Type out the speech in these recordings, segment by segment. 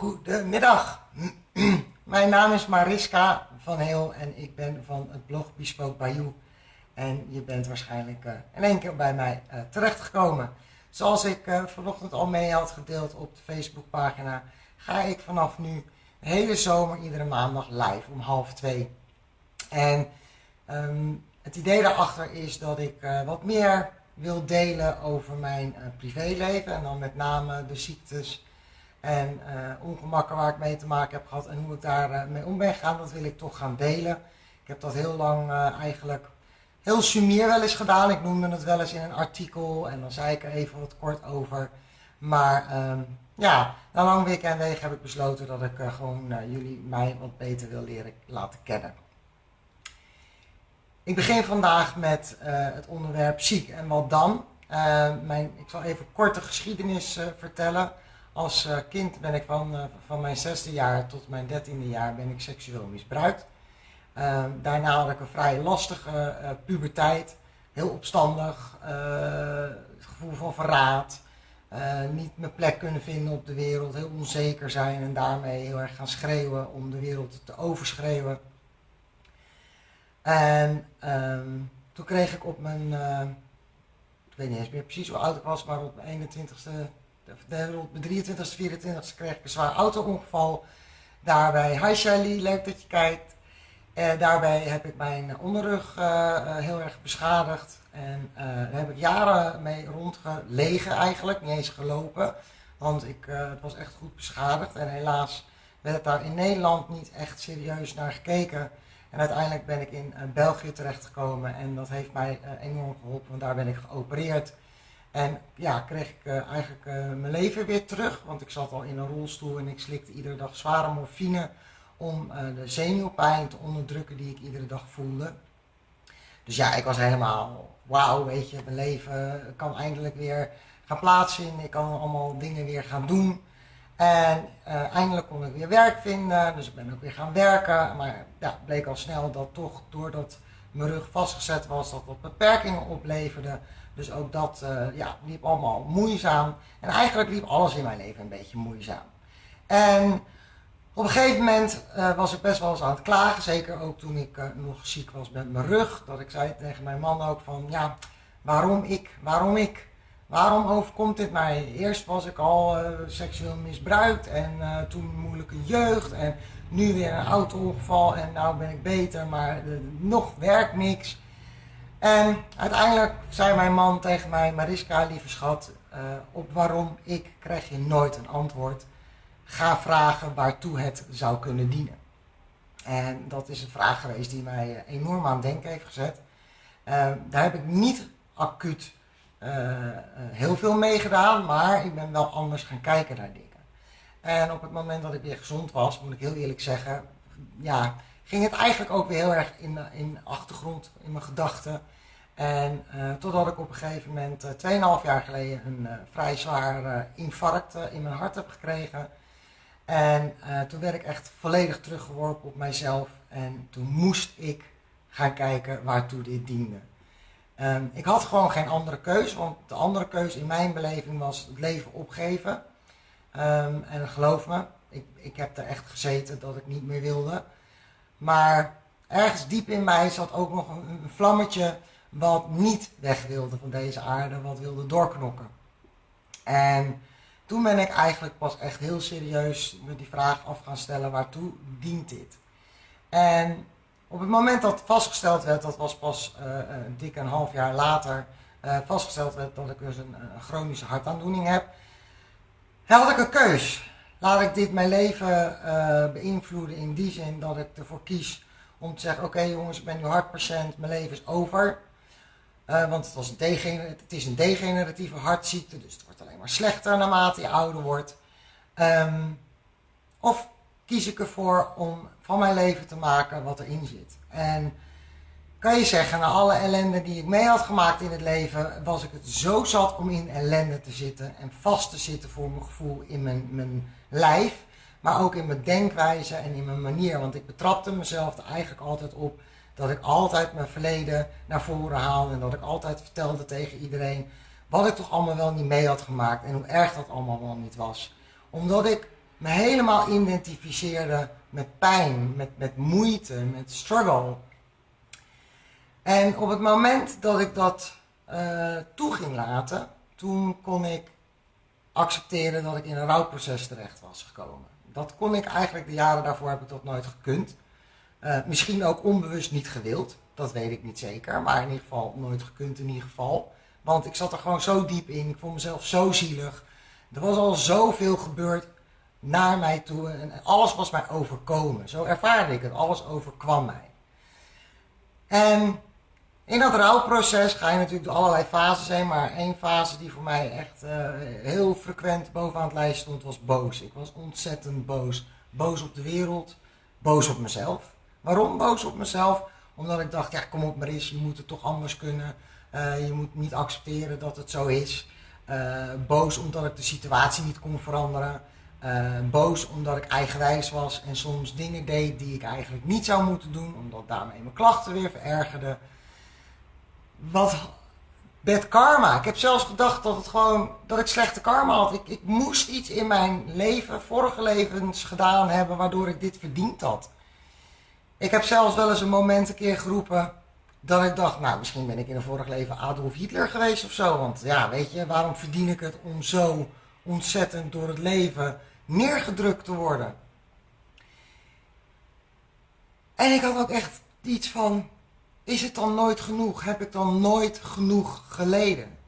Goedemiddag. Mijn naam is Mariska van Heel en ik ben van het blog Bespoke Bayou. En je bent waarschijnlijk uh, in één keer bij mij uh, terechtgekomen. Zoals ik uh, vanochtend al mee had gedeeld op de Facebookpagina, ga ik vanaf nu de hele zomer iedere maandag live om half twee. En um, het idee daarachter is dat ik wat meer wil delen over mijn privéleven en dan met name de ziektes en uh, ongemakken waar ik mee te maken heb gehad en hoe ik daar uh, mee om ben gegaan, dat wil ik toch gaan delen. Ik heb dat heel lang uh, eigenlijk heel sumier wel eens gedaan. Ik noemde het wel eens in een artikel en dan zei ik er even wat kort over. Maar um, ja, na lang week en wegen heb ik besloten dat ik gewoon jullie mij wat beter wil leren laten kennen. Ik begin vandaag met het onderwerp ziek en wat dan. mijn, ik zal even korte geschiedenis vertellen. Als uh, kind ben ik van, uh, van mijn zesde jaar tot mijn dertiende jaar ben ik seksueel misbruikt. Uh, daarna had ik een vrij lastige eh, puberteit. Heel opstandig, het gevoel van verraad. niet mijn plek kunnen vinden op de wereld, heel onzeker zijn en daarmee heel erg gaan schreeuwen om de wereld te overschreeuwen. En um, toen kreeg ik op mijn, ik weet niet eens meer precies hoe oud ik was, maar op mijn 21ste rond mijn 23 e 24 e kreeg ik een zwaar auto-ongeval. Daarbij, hi Shelly, leuk dat je kijkt. Daarbij heb ik mijn onderrug uh, heel erg beschadigd. En daar heb ik jaren mee rondgelegen eigenlijk, niet eens gelopen. Want ik, het was echt goed beschadigd. En helaas werd daar in Nederland niet echt serieus naar gekeken. En uiteindelijk ben ik in België terechtgekomen en dat heeft mij enorm geholpen, want daar ben ik geopereerd. En ja, kreeg ik uh, eigenlijk uh, mijn leven weer terug, want ik zat al in een rolstoel en ik slikte iedere dag zware morfine om uh, de zenuwpijn te onderdrukken die ik iedere dag voelde. Dus ja, ik was helemaal, wauw, weet je, mijn leven kan eindelijk weer gaan plaatsvinden. Ik kan allemaal dingen weer gaan doen. En eindelijk kon ik weer werk vinden, dus ik ben ook weer gaan werken. Maar ja, bleek al snel dat toch, doordat mijn rug vastgezet was, dat dat beperkingen opleverde. Dus ook dat uh, ja, liep allemaal moeizaam. En eigenlijk liep alles in mijn leven een beetje moeizaam. En op een gegeven moment uh, was ik best wel eens aan het klagen. Zeker ook toen ik uh, nog ziek was met mijn rug. Dat ik zei tegen mijn man ook van, ja, waarom ik? Waarom ik? Waarom overkomt dit mij? Eerst was ik al seksueel misbruikt en toen moeilijke jeugd. En nu weer een auto-ongeval en nou ben ik beter, maar nog werkt niks. En uiteindelijk zei mijn man tegen mij, Mariska, lieve schat, uh, op waarom ik krijg je nooit een antwoord. Ga vragen waartoe het zou kunnen dienen. En dat is een vraag geweest die mij eh, enorm aan het denken heeft gezet. Uh, daar heb ik niet acuut heel veel mee gedaan, maar ik ben wel anders gaan kijken naar dingen. En op het moment dat ik weer gezond was, moet ik heel eerlijk zeggen, ja, ging het eigenlijk ook weer heel erg in, in de achtergrond, in mijn gedachten. En uh, totdat ik op een gegeven moment, uh, eh, 2,5 jaar geleden, een uh, vrij zwaar infarct in mijn hart heb gekregen. En toen werd ik echt volledig teruggeworpen op mijzelf. En toen moest ik gaan kijken waartoe dit diende. Um, ik had gewoon geen andere keus, want de andere keus in mijn beleving was het leven opgeven. Um, en geloof me, ik, ik heb er echt gezeten dat ik niet meer wilde. Maar ergens diep in mij zat ook nog een, vlammetje wat niet weg wilde van deze aarde, wat wilde doorknokken. En toen ben ik eigenlijk pas echt heel serieus me die vraag af gaan stellen, waartoe dient dit? En op het moment dat vastgesteld werd, dat was pas een dik een half jaar later, uh, vastgesteld werd dat ik dus een, een, chronische hartaandoening heb, had ik een keus. Laat ik dit mijn leven uh, beïnvloeden in die zin dat ik ervoor kies om te zeggen, oké jongens, ik ben nu hartpatiënt, mijn leven is over. Uh, want het, was een het is een degeneratieve hartziekte, dus het wordt alleen maar slechter naarmate je ouder wordt. Um, of kies ik ervoor om van mijn leven te maken wat erin zit. En kan je zeggen, na alle ellende die ik mee had gemaakt in het leven, was ik het zo zat om in ellende te zitten en vast te zitten voor mijn gevoel in mijn, mijn lijf, maar ook in mijn denkwijze en in mijn manier. Want ik betrapte mezelf er eigenlijk altijd op dat ik altijd mijn verleden naar voren haalde en dat ik altijd vertelde tegen iedereen wat ik toch allemaal wel niet mee had gemaakt en hoe erg dat allemaal wel niet was. Omdat ik me helemaal identificeerde met pijn, met, met moeite, met struggle. En op het moment dat ik dat uh, toe ging laten, toen kon ik accepteren dat ik in een rouwproces terecht was gekomen. Dat kon ik eigenlijk, de jaren daarvoor heb ik dat nooit gekund. Uh, misschien ook onbewust niet gewild, dat weet ik niet zeker, maar in ieder geval nooit gekund in ieder geval. Want ik zat er gewoon zo diep in, ik vond mezelf zo zielig. Er was al zoveel gebeurd naar mij toe en alles was mij overkomen. Zo ervaarde ik het, alles overkwam mij. En in dat rouwproces ga je natuurlijk door allerlei fases heen, maar één fase die voor mij echt uh, heel frequent bovenaan het lijst stond was boos. Ik was ontzettend boos. Boos op de wereld, boos op mezelf. Waarom boos op mezelf? Omdat ik dacht, ja kom op Maris, je moet het toch anders kunnen. Uh, je moet niet accepteren dat het zo is. Uh, boos omdat ik de situatie niet kon veranderen. boos omdat ik eigenwijs was en soms dingen deed die ik eigenlijk niet zou moeten doen, omdat daarmee mijn klachten weer verergerden wat bad karma. Ik heb zelfs gedacht dat het gewoon dat ik slechte karma had. Ik, ik moest iets in mijn leven, vorige levens gedaan hebben, waardoor ik dit verdiend had. Ik heb zelfs wel eens een moment een keer geroepen dat ik dacht, nou misschien ben ik in een vorig leven Adolf Hitler geweest of zo. Want ja, weet je, waarom verdien ik het om zo ontzettend door het leven neergedrukt te worden? En ik had ook echt iets van, is het dan nooit genoeg? Heb ik dan nooit genoeg geleden?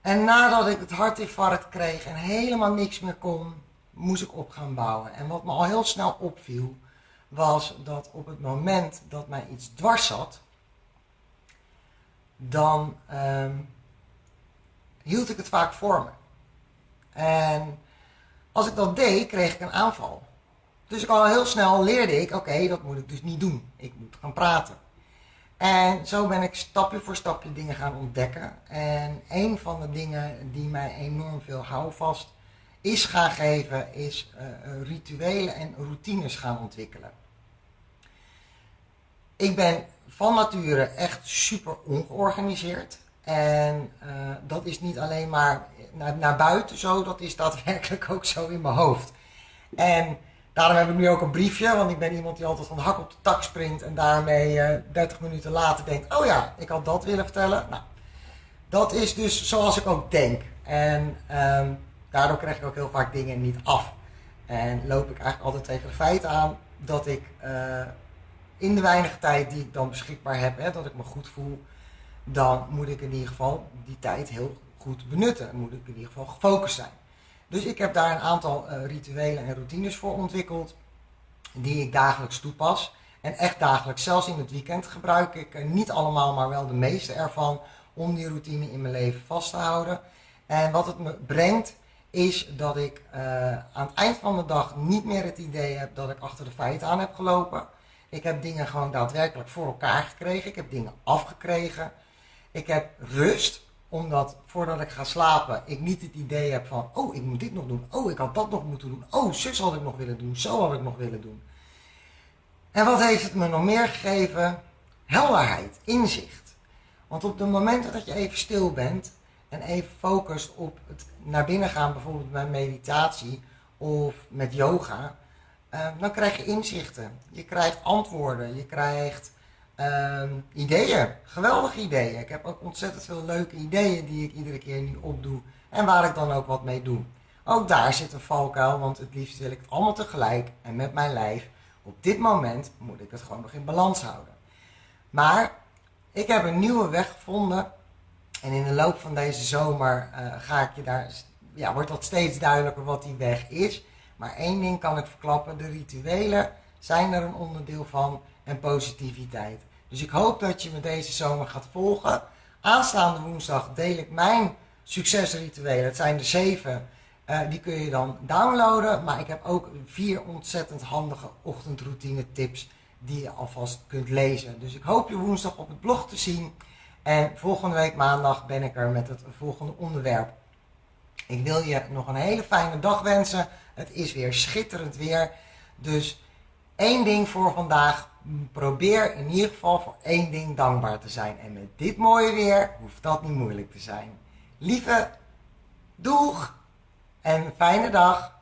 En nadat ik het hartinfarct kreeg en helemaal niks meer kon, moest ik op gaan bouwen. En wat me al heel snel opviel, was dat op het moment dat mij iets dwars zat, dan ehm, hield ik het vaak voor me. En als ik dat deed, kreeg ik een aanval. Dus ik al heel snel leerde ik, oké, dat moet ik dus niet doen. Ik moet gaan praten. En zo ben ik stapje voor stapje dingen gaan ontdekken. En een van de dingen die mij enorm veel houvast is gaan geven, is uh, rituelen en routines gaan ontwikkelen. Ik ben van nature echt super ongeorganiseerd. En uh, dat is niet alleen maar naar, naar buiten zo, dat is daadwerkelijk ook zo in mijn hoofd. En Daarom heb ik nu ook een briefje, want ik ben iemand die altijd van hak op de tak springt en daarmee uh, eh, 30 minuten later denkt, oh ja, ik had dat willen vertellen. Nou, dat is dus zoals ik ook denk. En um, daardoor krijg ik ook heel vaak dingen niet af. En loop ik eigenlijk altijd tegen het feit aan dat ik uh, in de weinige tijd die ik dan beschikbaar heb, hè, dat ik me goed voel, dan moet ik in ieder geval die tijd heel goed benutten. Dan moet ik in ieder geval gefocust zijn. Dus ik heb daar een aantal uh, rituelen en routines voor ontwikkeld, die ik dagelijks toepas. En echt dagelijks, zelfs in het weekend gebruik ik uh, niet allemaal, maar wel de meeste ervan, om die routine in mijn leven vast te houden. En wat het me brengt, is dat ik uh, aan het eind van de dag niet meer het idee heb dat ik achter de feiten aan heb gelopen. Ik heb dingen gewoon daadwerkelijk voor elkaar gekregen. Ik heb dingen afgekregen. Ik heb rust omdat voordat ik ga slapen, ik niet het idee heb van, oh, ik moet dit nog doen. Oh, ik had dat nog moeten doen. Oh, zus had ik nog willen doen. Zo had ik nog willen doen. En wat heeft het me nog meer gegeven? Helderheid, inzicht. Want op de momenten dat je even stil bent en even focust op het naar binnen gaan, bijvoorbeeld bij meditatie of met yoga, eh, dan krijg je inzichten. Je krijgt antwoorden. Je krijgt Ehm, ideeën, geweldige ideeën. Ik heb ook ontzettend veel leuke ideeën die ik iedere keer nu opdoe en waar ik dan ook wat mee doe. Ook daar zit een valkuil, want het liefst wil ik het allemaal tegelijk en met mijn lijf. Op dit moment moet ik het gewoon nog in balans houden. Maar ik heb een nieuwe weg gevonden en in de loop van deze zomer uh, ga ik je daar, ja, wordt dat steeds duidelijker wat die weg is. Maar één ding kan ik verklappen, de rituelen zijn er een onderdeel van en positiviteit. Dus ik hoop dat je me deze zomer gaat volgen. Aanstaande woensdag deel ik mijn succesrituelen. Het zijn er zeven. Uh, die kun je dan downloaden. Maar ik heb ook vier ontzettend handige ochtendroutine tips die je alvast kunt lezen. Dus ik hoop je woensdag op het blog te zien. En volgende week maandag ben ik er met het volgende onderwerp. Ik wil je nog een hele fijne dag wensen. Het is weer schitterend weer. Dus één ding voor vandaag probeer in ieder geval voor één ding dankbaar te zijn. En met dit mooie weer hoeft dat niet moeilijk te zijn. Lieve, doeg en fijne dag.